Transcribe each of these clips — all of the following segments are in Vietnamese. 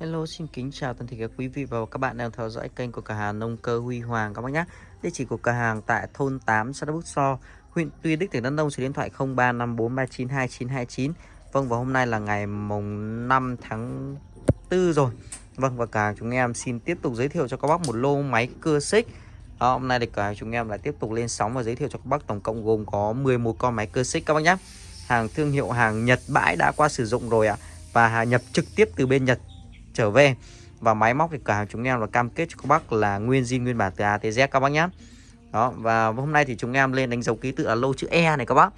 Hello, xin kính chào toàn thể các quý vị và các bạn đang theo dõi kênh của cửa hàng nông cơ Huy Hoàng các bác nhé. Địa chỉ của cửa hàng tại thôn 8 xã Đức So, huyện Tuy Đức, tỉnh Đắk Nông, số điện thoại 0354392929. Vâng và hôm nay là ngày mùng 5 tháng 4 rồi. Vâng và cả chúng em xin tiếp tục giới thiệu cho các bác một lô máy cưa xích. Đó, hôm nay thì cả chúng em lại tiếp tục lên sóng và giới thiệu cho các bác tổng cộng gồm có 11 con máy cưa xích các bác nhé. Hàng thương hiệu hàng Nhật bãi đã qua sử dụng rồi ạ. À. Và nhập trực tiếp từ bên Nhật trở về. Và máy móc thì cả hàng chúng em là cam kết cho các bác là nguyên zin, nguyên bản từ A tới Z các bác nhé đó, và hôm nay thì chúng em lên đánh dấu ký tự là lô chữ E này các bác.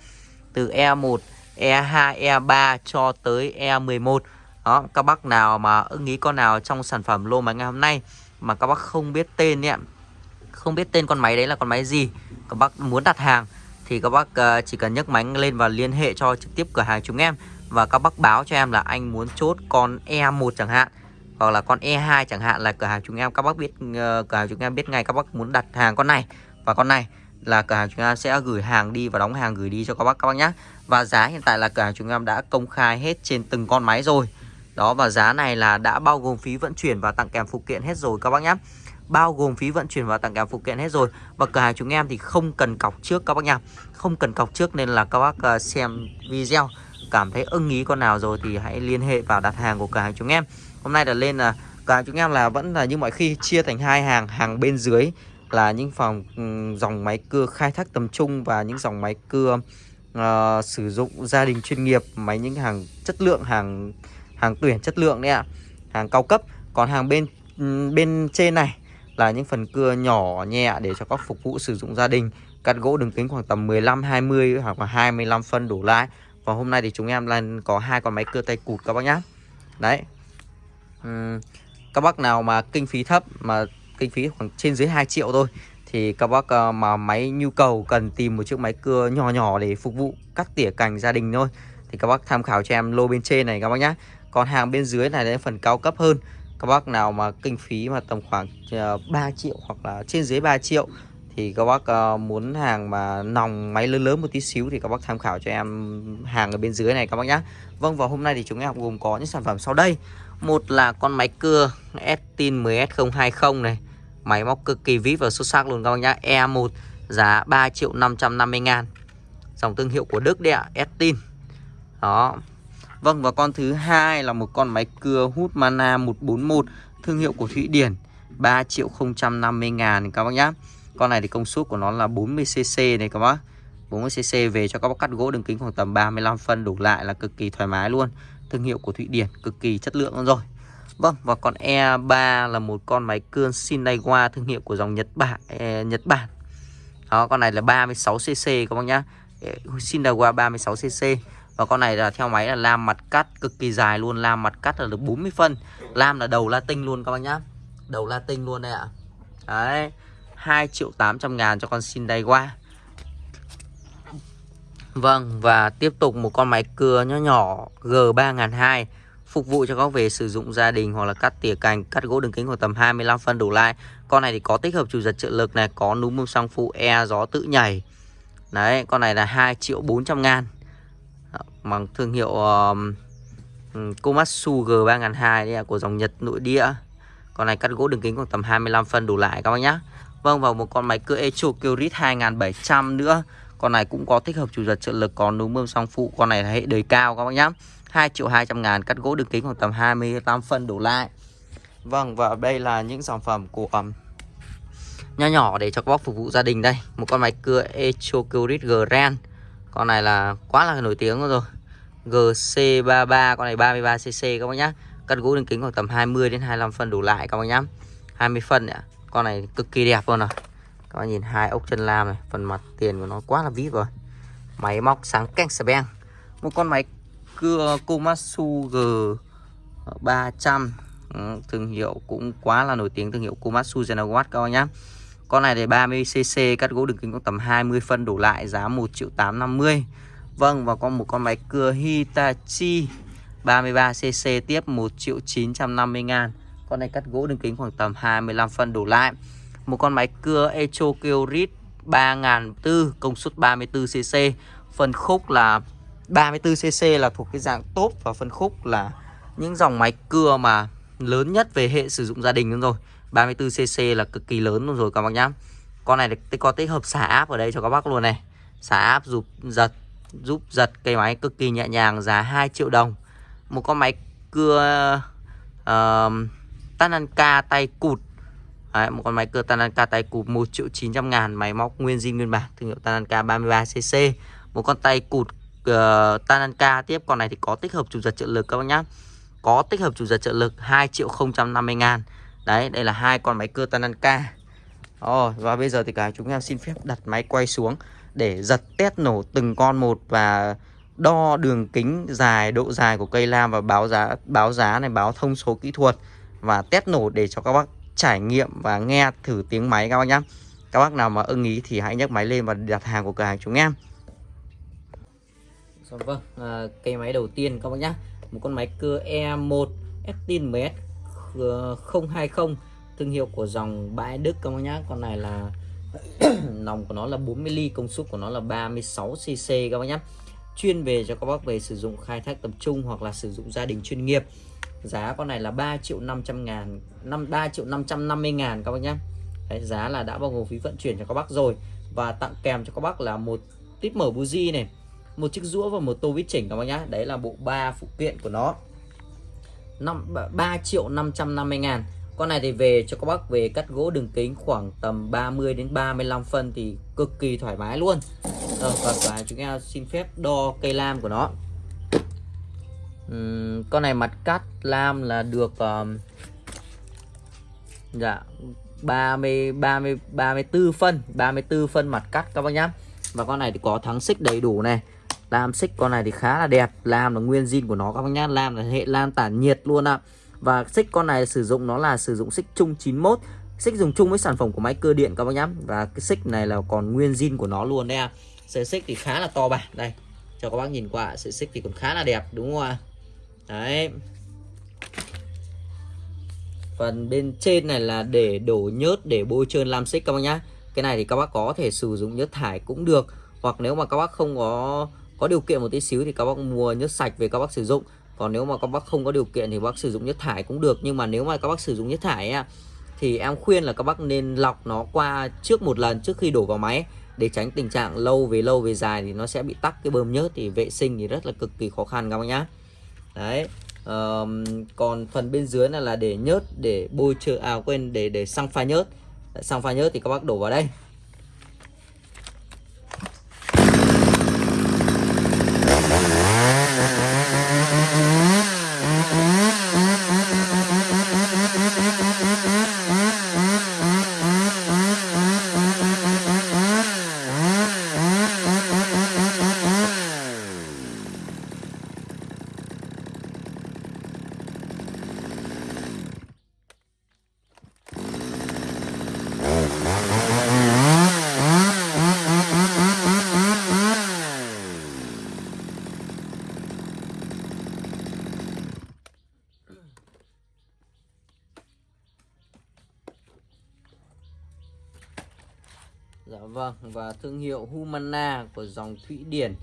Từ E1 E2 E3 cho tới E11 đó, các bác nào mà ưng ý con nào trong sản phẩm lô máy ngày hôm nay mà các bác không biết tên nhé, không biết tên con máy đấy là con máy gì, các bác muốn đặt hàng thì các bác ờ, chỉ cần nhấc máy lên và liên hệ cho trực tiếp cửa hàng chúng em và các bác báo cho em là anh muốn chốt con E1 chẳng hạn hoặc là con E2 chẳng hạn là cửa hàng chúng em các bác biết uh, cửa hàng chúng em biết ngay các bác muốn đặt hàng con này. Và con này là cửa hàng chúng em sẽ gửi hàng đi và đóng hàng gửi đi cho các bác các bác nhé và giá hiện tại là cửa hàng chúng em đã công khai hết trên từng con máy rồi. Đó và giá này là đã bao gồm phí vận chuyển và tặng kèm phụ kiện hết rồi các bác nhé bao gồm phí vận chuyển và tặng kèm phụ kiện hết rồi. Và cửa hàng chúng em thì không cần cọc trước các bác nha không cần cọc trước nên là các bác ờ, xem video cảm thấy ưng ý con nào rồi thì hãy liên hệ vào đặt hàng của cửa hàng chúng em. Hôm nay là lên là cửa hàng chúng em là vẫn là như mọi khi chia thành hai hàng. Hàng bên dưới là những phòng dòng máy cưa khai thác tầm trung Và những dòng máy cưa uh, sử dụng gia đình chuyên nghiệp Máy những hàng chất lượng, hàng hàng tuyển chất lượng đấy ạ Hàng cao cấp. Còn hàng bên bên trên này là những phần cưa nhỏ nhẹ để cho các phục vụ sử dụng gia đình. Cắt gỗ đường kính khoảng tầm 15-20 hoặc là 25 phân đổ lại và hôm nay thì chúng em lên có hai con máy cưa tay cụt các bác nhá. Đấy. Các bác nào mà kinh phí thấp, mà kinh phí khoảng trên dưới 2 triệu thôi, thì các bác ờ, mà máy nhu cầu cần tìm một chiếc máy cưa nhỏ nhỏ để phục vụ cắt tỉa cành gia đình thôi, thì các bác tham khảo cho em lô bên trên này các bác nhá. Còn hàng bên dưới này là phần cao cấp hơn. Các bác nào mà kinh phí mà tầm khoảng ờ, 3 triệu hoặc là trên dưới 3 triệu thì các bác ờ, muốn hàng mà nòng máy lớn lớn một tí xíu thì các bác tham khảo cho em hàng ở bên dưới này các bác nhé. Vâng và hôm nay thì chúng em gồm có những sản phẩm sau đây. Một là con máy cưa Estin 10S020 này. Máy móc cực kỳ vip và xuất sắc luôn các bác nhá. E1 giá 3 triệu 550 ngàn. Dòng thương hiệu của Đức đấy ạ Estin Đó. Vâng và con thứ hai là một con máy cưa hút mana 141 Thương hiệu của Thụy Điển. 3 triệu 050 ngàn các bác nhá. Con này thì công suất của nó là 40cc này các bác. 40cc về cho các bác cắt gỗ đường kính khoảng tầm 35 phân đủ lại là cực kỳ thoải mái luôn. Thương hiệu của Thụy Điển cực kỳ chất lượng luôn rồi. Vâng và con E3 là một con máy cưa Shinaiwa thương hiệu của dòng Nhật Bản eh, Nhật Bản. Đó con này là 36cc các bác nhá. E, Shinaiwa 36cc và con này là theo máy là lam mặt cắt cực kỳ dài luôn lam mặt cắt là được 40 phân. Lam là đầu latin luôn các bác nhá. Đầu latin luôn đây ạ. Đấy. 2 triệu 800 ngàn cho con xin đay qua. Vâng và tiếp tục một con máy cưa nhỏ nhỏ G3002 Phục vụ cho các về sử dụng gia đình hoặc là cắt tỉa cành Cắt gỗ đường kính khoảng tầm 25 phân đổ lại. Con này thì có tích hợp chủ giật trợ lực này Có núm bơm xăng phụ e gió tự nhảy. Đấy con này là 2 triệu 400 ngàn. Bằng thương hiệu um, Komatsu G3002 đấy của dòng Nhật nội địa. Con này cắt gỗ đường kính khoảng tầm 25 phân đủ lại các bác nhá. Vâng và một con máy cưa Echo Curit 2700 nữa. Con này cũng có tích hợp chủ giật trợ lực Còn núm bơm song phụ. Con này là hệ đời cao các bác nhá. 2 triệu 200 ngàn Cắt gỗ đường kính khoảng tầm 28 phân đổ lại. Vâng và đây là những sản phẩm của um, Nhỏ nhỏ để cho các bác phục vụ gia đình đây. Một con máy cưa Echocurit Grand. Con này là quá là nổi tiếng rồi. GC33 Con này 33cc các bác nhá. Cắt gỗ đường kính khoảng tầm 20 đến 25 phân đổ lại các bác nhá. 20 phân ạ. Con này cực kỳ đẹp luôn rồi các bạn nhìn hai ốc chân lam này phần mặt tiền của nó quá là vip rồi máy móc sáng canh sà beng. Một con máy cưa Komatsu G 300 ừ, thương hiệu cũng quá là nổi tiếng thương hiệu Komatsu Genawatt các bạn nhé con này thì 30cc cắt gỗ đường kính có tầm 20 phân đổ lại giá 1 triệu 850 Vâng và có một con máy cưa Hitachi 33cc tiếp 1 triệu 950 ngàn. Con này cắt gỗ đường kính khoảng tầm 25 phân đổ lại. Một con máy cưa Echo Kyrit 3004 công suất 34cc phần khúc là 34cc là thuộc cái dạng tốt và phân khúc là những dòng máy cưa mà lớn nhất về hệ sử dụng gia đình luôn rồi. 34cc là cực kỳ lớn luôn rồi các bác nhá. Con này có tích hợp xả áp ở đây cho các bác luôn này. Xả áp giúp giật giúp giật cây máy cực kỳ nhẹ nhàng giá 2 triệu đồng. Một con máy cưa uh, Tananka tay cụt. Đấy, một con máy cơ Tananka tay cụt 1 triệu 900 ngàn máy móc nguyên zin nguyên bản thương hiệu Tananka 33cc một con tay cụt uh, Tananka tiếp con này thì có tích hợp chủ giật trợ lực các bác nhá. Có tích hợp chủ giật trợ lực 2 triệu 050 ngàn. Đấy đây là hai con máy cơ Tananka. Oh và bây giờ thì cả chúng em xin phép đặt máy quay xuống để giật test nổ từng con một và đo đường kính dài độ dài của cây lam và báo giá báo giá này báo thông số kỹ thuật và test nổ để cho các bác trải nghiệm và nghe thử tiếng máy các bác nhé các bác nào mà ưng ý thì hãy nhấc máy lên và đặt hàng của cửa hàng chúng em. Dạ vâng, à, cây máy đầu tiên các bác nhé Một con máy cưa E1 Estin MS 020 Thương hiệu của dòng bãi Đức các bác nhé Con này là nòng của nó là 40 ly công suất của nó là 36 cc các bác nhé chuyên về cho các bác về sử dụng khai thác tập trung hoặc là sử dụng gia đình chuyên nghiệp giá con này là 3 triệu 500 ngàn 5 3 triệu 550 ngàn các bác nhé Đấy, giá là đã bao gồm phí vận chuyển cho các bác rồi. Và tặng kèm cho các bác là một tít mở buji này một chiếc rũa và một tô vít chỉnh các bác nhá. Đấy là bộ ba phụ kiện của nó. 5 3 triệu 550 ngàn. Con này thì về cho các bác về cắt gỗ đường kính khoảng tầm 30 đến 35 phân thì cực kỳ thoải mái luôn. Rồi, và, và chúng em xin phép đo cây lam của nó uhm, con này mặt cắt lam là được um, dạ 30 30 34 phân 34 phân mặt cắt các bác nhá. Và con này thì có thắng xích đầy đủ này. Lam xích con này thì khá là đẹp. Lam là nguyên zin của nó các bác nhá. Lam là hệ lam tản nhiệt luôn ạ. Và xích con này sử dụng nó là sử dụng xích chung 91 xích dùng chung với sản phẩm của máy cơ điện các bác nhá. Và cái xích này là còn nguyên zin của nó luôn đấy ạ. Sợi xích thì khá là to bản đây. Cho các bác nhìn qua sợi xích thì còn khá là đẹp đúng không ạ? Đấy phần bên trên này là để đổ nhớt để bôi trơn lam xích các bác nhá cái này thì các bác có thể sử dụng nhớt thải cũng được hoặc nếu mà các bác không có có điều kiện một tí xíu thì các bác mua nhớt sạch về các bác sử dụng còn nếu mà các bác không có điều kiện thì bác sử dụng nhớt thải cũng được nhưng mà nếu mà các bác sử dụng nhớt thải á, thì em khuyên là các bác nên lọc nó qua trước một lần trước khi đổ vào máy để tránh tình trạng lâu về lâu về dài thì nó sẽ bị tắc cái bơm nhớt thì vệ sinh thì rất là cực kỳ khó khăn các bác nhá đấy um, còn phần bên dưới này là để nhớt để bôi trơn à quên để để xăng pha nhớt. Xăng pha nhớt thì các bác đổ vào đây Dạ vâng và thương hiệu Humana của dòng Thụy Điển.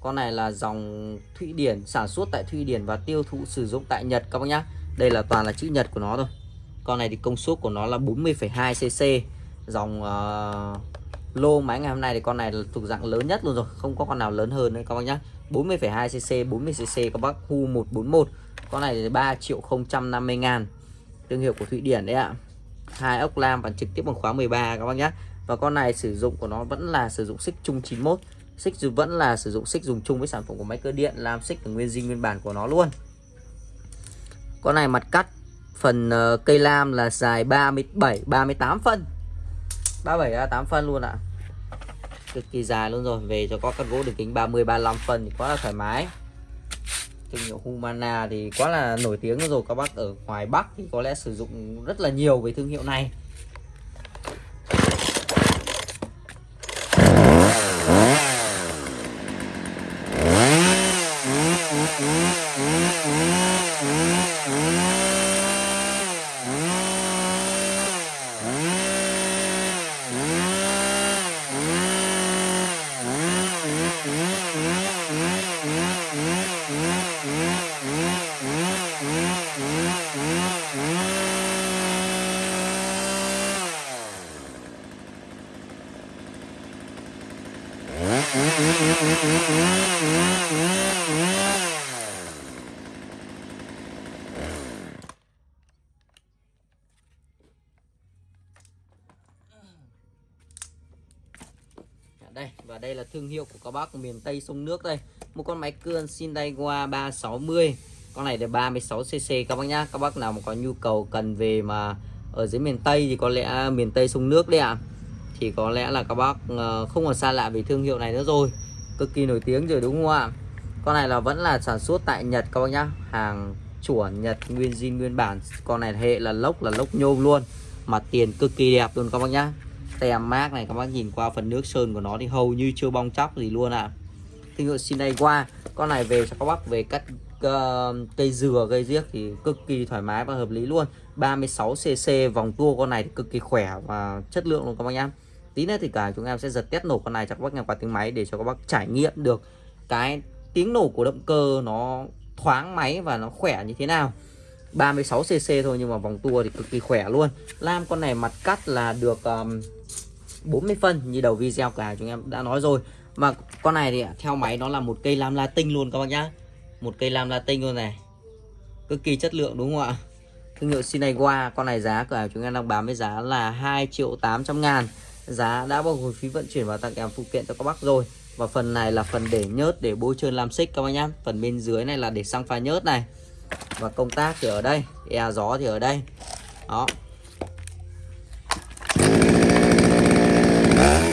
Con này là dòng Thụy Điển sản xuất tại Thụy Điển và tiêu thụ sử dụng tại Nhật các bác nhá. Đây là toàn là chữ Nhật của nó thôi. Con này thì công suất của nó là 40,2cc Dòng uh, lô máy ngày hôm nay thì con này là thuộc dạng lớn nhất luôn rồi Không có con nào lớn hơn nữa các bác nhá. 40,2cc 40cc các bác Hu 141 Con này thì 3 triệu 050 ngàn. Thương hiệu của Thụy Điển đấy ạ. Hai ốc lam và trực tiếp bằng khóa 13 các bác nhé và con này sử dụng của nó vẫn là sử dụng xích chung 91 xích vẫn là sử dụng xích dùng chung với sản phẩm của máy cơ điện, làm xích nguyên zin nguyên bản của nó luôn. Con này mặt cắt, phần ờ, cây lam là dài 37 38 phân. 37 38 à, phân luôn ạ. Cực kỳ dài luôn rồi, về cho có cắt gỗ đường kính 30 35 phân thì quá là thoải mái. Thương hiệu Humana thì quá là nổi tiếng rồi, các bác ở ngoài Bắc thì có lẽ sử dụng rất là nhiều với thương hiệu này. Mm-hmm. Thương hiệu của các bác miền Tây sông nước đây. Một con máy cưa Sindaiwa 360 con này là 36cc các bác nhá. Các bác nào mà có nhu cầu cần về mà ở dưới miền Tây thì có lẽ miền Tây sông nước đấy ạ. À. thì có lẽ là các bác ờ, không còn xa lạ về thương hiệu này nữa rồi. Cực kỳ nổi tiếng rồi đúng không ạ? Con này là vẫn là sản xuất tại Nhật các bác nhá. Hàng chuẩn Nhật, nguyên zin, nguyên bản. Con này hệ là lốc là lốc nhôm luôn. Mà tiền cực kỳ đẹp luôn các bác nhá tem mát này các bác nhìn qua phần nước sơn của nó thì hầu như chưa bong chóc gì luôn ạ. À. thương hiệu qua con này về cho các bác về cắt uh, cây dừa cây riếc thì cực kỳ thoải mái và hợp lý luôn. 36cc vòng tua con này thì cực kỳ khỏe và chất lượng luôn các bác nhá. Tí nữa thì cả chúng em sẽ giật test nổ con này cho các bác nghe qua tiếng máy để cho các bác trải nghiệm được cái tiếng nổ của động cơ nó thoáng máy và nó khỏe như thế nào. 36cc thôi nhưng mà vòng tua thì cực kỳ khỏe luôn. Lam con này mặt cắt là được um, 40 phân như đầu video cả chúng em đã nói rồi. Mà con này thì theo máy nó là một cây lam latin luôn các bác nhá. Một cây lam latin luôn này. Cực kỳ chất lượng đúng không ạ? Thương hiệu Shinaiwa con này giá của chúng em đang bán với giá là 2 triệu 800 ngàn. Giá đã bao gồm phí vận chuyển và tặng kèm phụ kiện cho các bác rồi. Và phần này là phần để nhớt, để bôi trơn làm xích các bác nhá. Phần bên dưới này là để xăng pha nhớt này. Và công tác thì ở đây e gió thì ở đây. Đó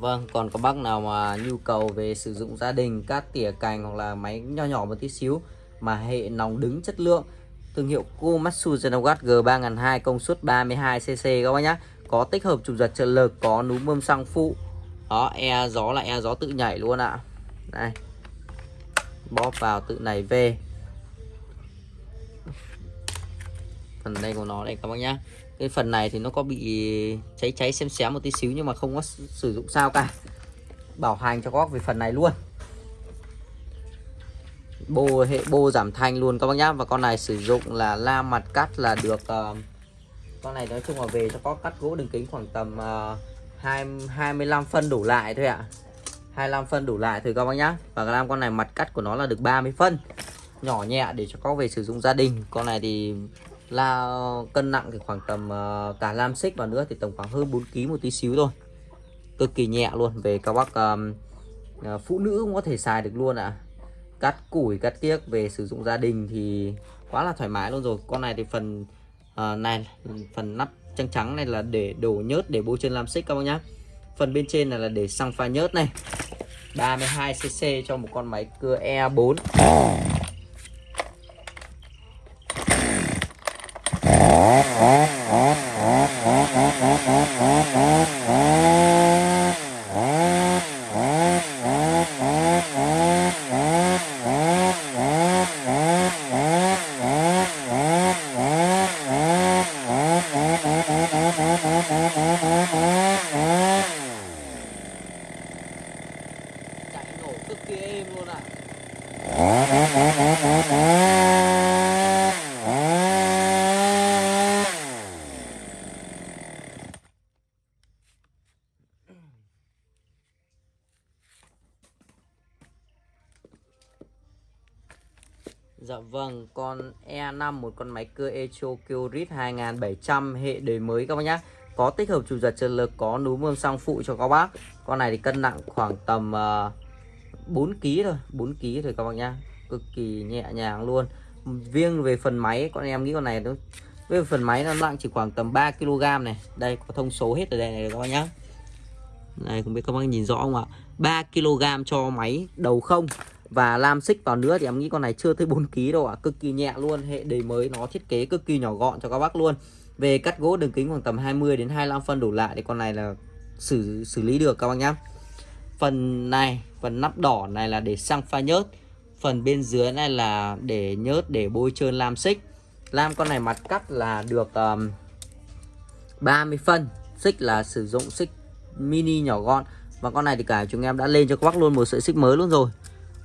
vâng, còn các bác nào mà nhu cầu về sử dụng gia đình, các tỉa cành hoặc là máy nho nhỏ một tí xíu mà hệ nòng đứng chất lượng thương hiệu Komatsu Genogat G3002 công suất 32cc các bác nhá. Có tích hợp trục giật trợ lực, có núm bơm xăng phụ. Đó, e gió là e gió tự nhảy luôn ạ. À. Đây. Bóp vào tự này về. Phần đây của nó đây các bác nhá cái phần này thì nó có bị cháy cháy xem xém một tí xíu nhưng mà không có sử dụng sao cả. Bảo hành cho các bác về phần này luôn. Bô hệ bô giảm thanh luôn các bác nhá. Và con này sử dụng là la mặt cắt là được uh, con này nói chung là về cho có cắt gỗ đường kính khoảng tầm ờ, uh, 25 phân đủ lại thôi ạ. à. 25 phân đủ lại thôi các bác nhá. Và làm con này mặt cắt của nó là được 30 phân. Nhỏ nhẹ để cho có về sử dụng gia đình. Con này thì là cân nặng thì khoảng tầm uh, cả lam xích và nữa thì tầm khoảng hơn 4 kg một tí xíu thôi. Cực kỳ nhẹ luôn về các bác um, uh, phụ nữ cũng có thể xài được luôn ạ. À. cắt củi cắt kiếc về sử dụng gia đình thì quá là thoải mái luôn rồi. Con này thì phần uh, này phần nắp trắng trắng này là để đổ nhớt để bôi chân lam xích các bác nhá. Phần bên trên này là để xăng pha nhớt này. 32cc cho một con máy cưa E4 Oh, oh. Dạ vâng, con E5 một con máy cưa Echo Kyrit 2700 hệ đời mới các bác nhá. Có tích hợp chủ giật trợ lực, có núm bơm xăng phụ cho các bác. Con này thì cân nặng khoảng tầm uh, 4 kg thôi, 4 kg thôi các bác nhá. Cực kỳ nhẹ nhàng luôn. Riêng về phần máy con em nghĩ con này nó với phần máy nó nặng chỉ khoảng tầm 3 kg này đây có thông số hết ở đây này các bác nhá Này không biết các bác nhìn rõ không ạ 3 kg cho máy đầu không và lam xích vào nữa thì em nghĩ con này chưa tới 4 kg đâu ạ. Cực kỳ nhẹ luôn hệ đề mới nó thiết kế cực kỳ nhỏ gọn cho các bác luôn. Về cắt gỗ đường kính khoảng tầm 20 đến 25 phân đổ lại thì con này là xử xử lý được các bác nhá. Phần này phần nắp đỏ này là để xăng pha nhớt. Phần bên dưới này là để nhớt để bôi trơn lam xích lam con này mặt cắt là được um, 30 phân. Xích là sử dụng xích mini nhỏ gọn. Và con này thì cả chúng em đã lên cho các bác luôn một sợi xích mới luôn rồi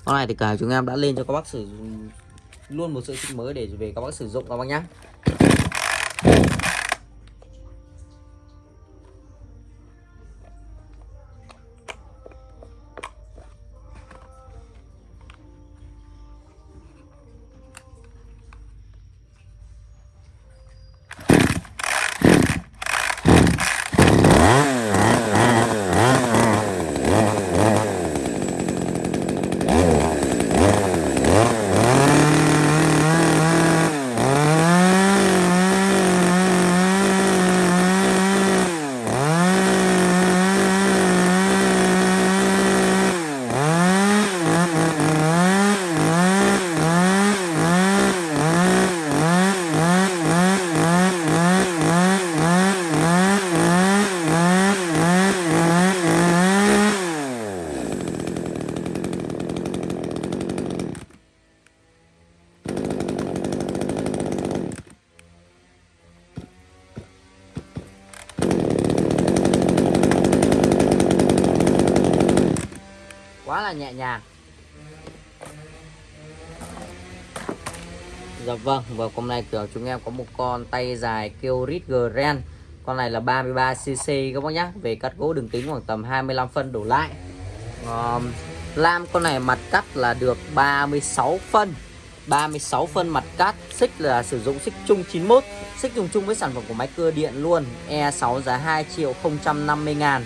con này thì cả chúng em đã lên cho các bác sử dụng luôn một sợi xích mới để về các bác sử dụng các bác nhé vâng và hôm nay kiểu chúng em có một con tay dài kêu rít Grand. Con này là 33cc các bác nhá. Về cắt gỗ đường kính khoảng tầm 25 phân đổ lại. Um, lam con này mặt cắt là được 36 phân. 36 phân mặt cắt xích là sử dụng xích chung 91 xích dùng chung với sản phẩm của máy cưa điện luôn. E6 giá 2 triệu 050 ngàn.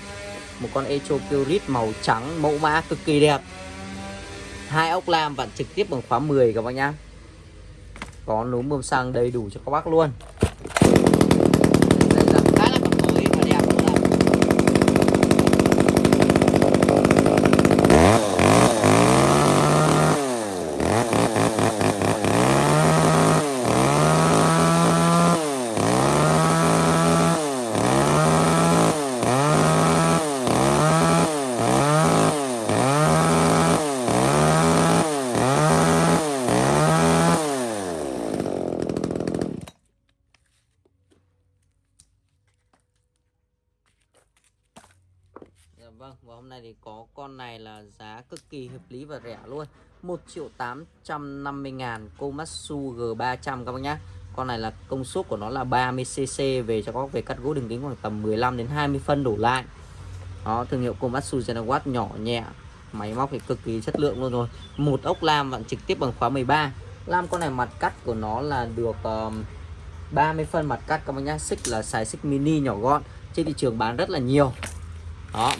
Một con Echo Kyrit màu trắng mẫu mã cực kỳ đẹp. Hai ốc lam vặn trực tiếp bằng khóa 10 các bác nhá có núm bơm xăng đầy đủ cho các bác luôn đây là khá là còn mới và đẹp luôn ạ. Dạ vâng, và hôm nay thì có con này là giá cực kỳ hợp lý và rẻ luôn. 1 triệu 850 ngàn Komatsu G300 các bác nhá. Con này là công suất của nó là 30cc về cho các bác về cắt gỗ đường kính khoảng tầm 15 đến 20 phân đổ lại. Đó, thương hiệu Komatsu Genawatt nhỏ nhẹ Máy móc thì cực kỳ chất lượng luôn rồi. Một ốc lam vặn trực tiếp bằng khóa 13 Lam con này mặt cắt của nó là được um, 30 phân mặt cắt các bác nhá. Xích là xài xích mini nhỏ gọn Trên thị trường bán rất là nhiều. Đó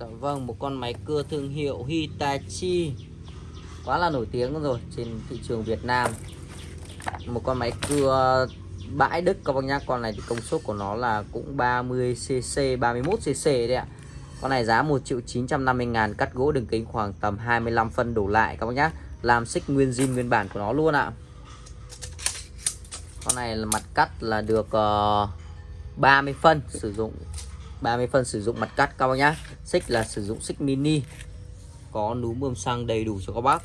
Dạ vâng, một con máy cưa thương hiệu Hitachi. Quá là nổi tiếng rồi trên thị trường Việt Nam. Một con máy cưa bãi Đức các bác nhá. Con này thì công suất của nó là cũng 30cc, 31cc đấy ạ. Con này giá 1 triệu 950 ngàn Cắt gỗ đường kính khoảng tầm 25 phân đổ lại các bác nhá. Làm xích nguyên zin nguyên bản của nó luôn ạ. Con này là mặt cắt là được ờ, uh, 30 phân Sử dụng 30 phân sử dụng mặt cắt, các bác nhá. Xích là sử dụng xích mini. Có núm bơm xăng đầy đủ cho các bác.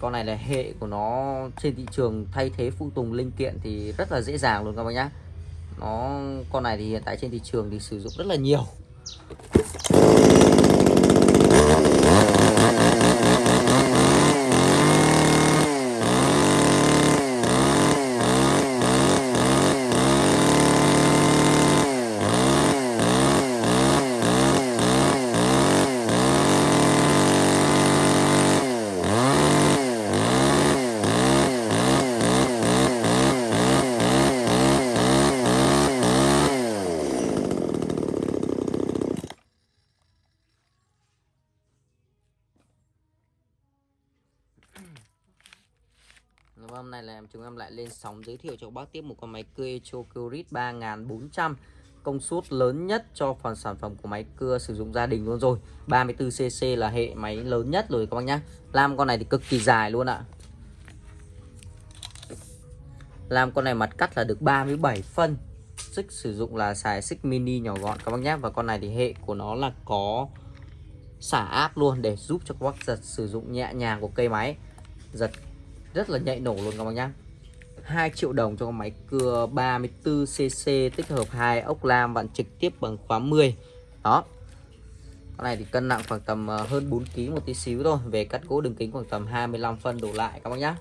Con này là hệ của nó trên thị trường thay thế phụ tùng linh kiện thì rất là dễ dàng luôn các bác nhá. Nó, con này thì hiện tại trên thị trường thì sử dụng rất là nhiều. Chúng em lại lên sóng giới thiệu cho bác tiếp một con máy cưa Echo Curit 3400 công suất lớn nhất cho phần sản phẩm của máy cưa sử dụng gia đình luôn rồi. 34cc là hệ máy lớn nhất rồi các bác nhá. Làm con này thì cực kỳ dài luôn ạ. Làm con này mặt cắt là được 37 phân. Xích sử dụng là xài xích mini nhỏ gọn các bác nhé Và con này thì hệ của nó là có xả áp luôn để giúp cho các bác giật sử dụng nhẹ nhàng của cây máy. Giật rất là nhạy nổ luôn các bạn nhá. 2 triệu đồng cho con máy cưa 34cc tích hợp hai ốc lam bạn trực tiếp bằng khóa 10 đó. Con này thì cân nặng khoảng tầm ờ, hơn 4 kg một tí xíu thôi, về cắt gỗ đường kính khoảng tầm 25 phân đổ lại các bác nhá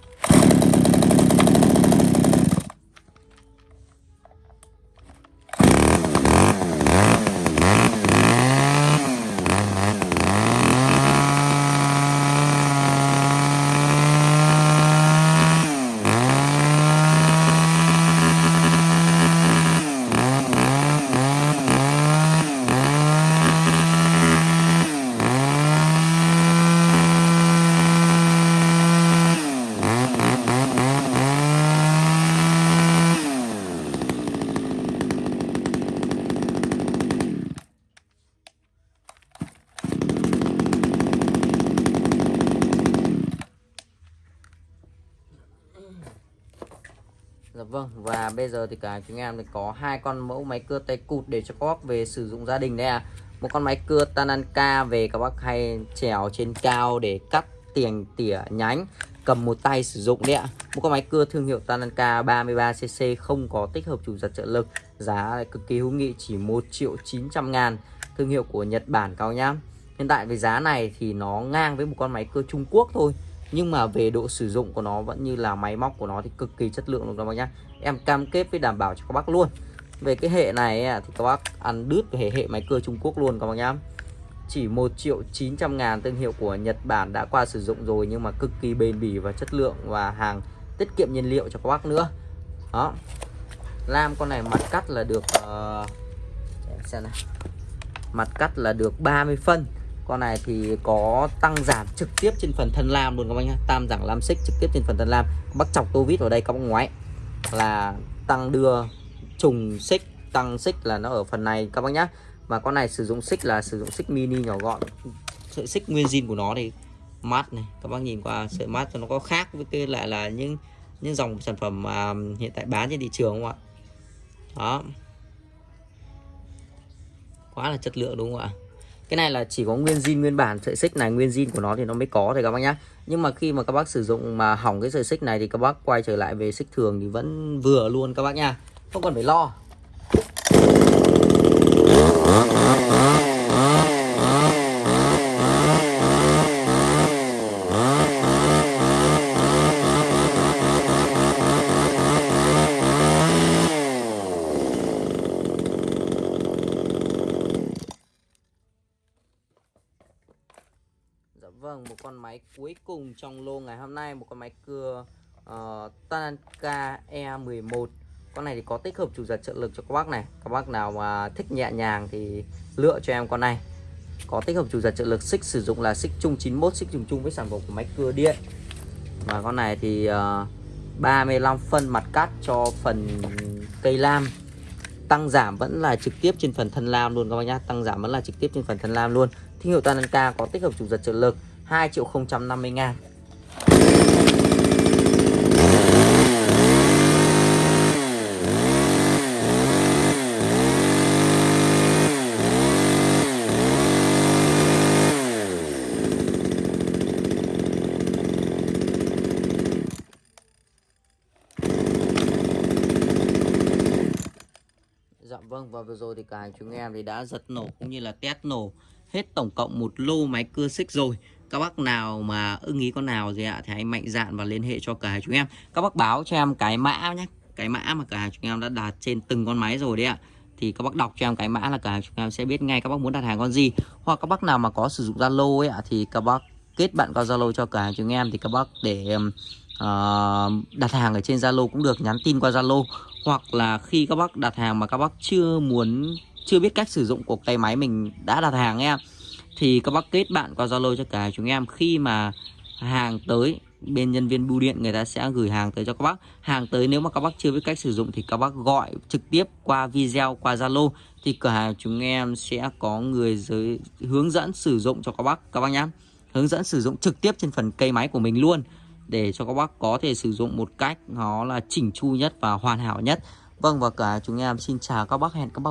Dạ vâng và bây giờ thì cả chúng em có hai con mẫu máy cưa tay cụt để cho các bác về sử dụng gia đình đây à một con máy cưa Tananka về các bác hay trèo trên cao để cắt tiền tỉa nhánh, cầm một tay sử dụng đấy ạ. Một con máy cưa thương hiệu Tananka 33cc không có tích hợp chủ giật trợ lực, giá cực kỳ hữu nghị, chỉ 1 triệu 900 ngàn. Thương hiệu của Nhật Bản cao nhá. Hiện tại với giá này thì nó ngang với một con máy cưa Trung Quốc thôi, nhưng mà về độ sử dụng của nó vẫn như là máy móc của nó thì cực kỳ chất lượng luôn các bác nhá em cam kết với đảm bảo cho các bác luôn. Về cái hệ này thì các bác ăn đứt về hệ máy cưa Trung Quốc luôn các bác nhá. Chỉ 1 triệu 900 ngàn thương hiệu của Nhật Bản đã qua sử dụng rồi nhưng mà cực kỳ bền bỉ và chất lượng và hàng tiết kiệm nhiên liệu cho các bác nữa. Đó. Lam con này mặt cắt là được uh, xem này mặt cắt là được 30 phân. Con này thì có tăng giảm trực tiếp trên phần thân lam luôn các bác nhá. Tam giảm lam xích trực tiếp trên phần thân lam. Bác chọc tô vít vào đây các bác ngoái là tăng đưa, trùng xích, tăng xích là nó ở phần này, các bác nhá. Và con này sử dụng xích là sử dụng xích mini nhỏ gọn. Sợi xích nguyên zin của nó thì mát này, các bác nhìn qua sợi mát cho nó có khác với cái lại là những những dòng sản phẩm mà hiện tại bán trên thị trường không ạ? Đó. Quá là chất lượng đúng không ạ? Cái này là chỉ có nguyên zin, nguyên bản, sợi xích này, nguyên zin của nó thì nó mới có thì các bác nhá. Nhưng mà khi mà các bác sử dụng mà hỏng cái sợi xích này thì các bác quay trở lại về xích thường thì vẫn vừa luôn các bác nha không cần phải lo Dạ vâng, một con máy cuối cùng trong lô ngày hôm nay Một con máy cưa uh, Tanaka E11 Con này thì có tích hợp chủ giật trợ lực cho các bác này. Các bác nào mà thích nhẹ nhàng thì lựa cho em con này. Có tích hợp chủ giật trợ lực xích sử dụng là xích chung 91 Xích chung chung với sản phẩm của máy cưa điện. Và con này thì ờ, uh, 35 phân mặt cắt cho phần cây lam. Tăng giảm vẫn là trực tiếp trên phần thân lam luôn các bác nhá. Tăng giảm vẫn là trực tiếp trên phần thân lam luôn. Thương hiệu Tanaka có tích hợp chủ giật trợ lực. 2 triệu 050 ngàn. Dạ vâng và vừa rồi thì cả chúng em thì đã giật nổ cũng như là test nổ hết tổng cộng một lô máy cưa xích rồi các bác nào mà ưng ý con nào gì ạ thì hãy mạnh dạn và liên hệ cho cả hai chúng em. Các bác báo cho em cái mã nhé cái mã mà cả hai chúng em đã đặt trên từng con máy rồi đấy ạ. Thì các bác đọc cho em cái mã là cả hai chúng em sẽ biết ngay các bác muốn đặt hàng con gì. Hoặc các bác nào mà có sử dụng Zalo ấy ạ thì các bác kết bạn qua Zalo cho cả hai chúng em thì các bác để uh, đặt hàng ở trên Zalo cũng được nhắn tin qua Zalo. Hoặc là khi các bác đặt hàng mà các bác chưa muốn chưa biết cách sử dụng của tay máy mình đã đặt hàng em thì các bác kết bạn qua Zalo cho cả chúng em. Khi mà hàng tới bên nhân viên bưu điện, người ta sẽ gửi hàng tới cho các bác. Hàng tới nếu mà các bác chưa biết cách sử dụng thì các bác gọi trực tiếp qua video, qua Zalo. Thì cửa hàng chúng em sẽ có người giới, hướng dẫn sử dụng cho các bác các bác nhé hướng dẫn sử dụng trực tiếp trên phần cây máy của mình luôn, để cho các bác có thể sử dụng một cách nó là chỉnh chu nhất và hoàn hảo nhất. Vâng và cả chúng em xin chào các bác, hẹn các bác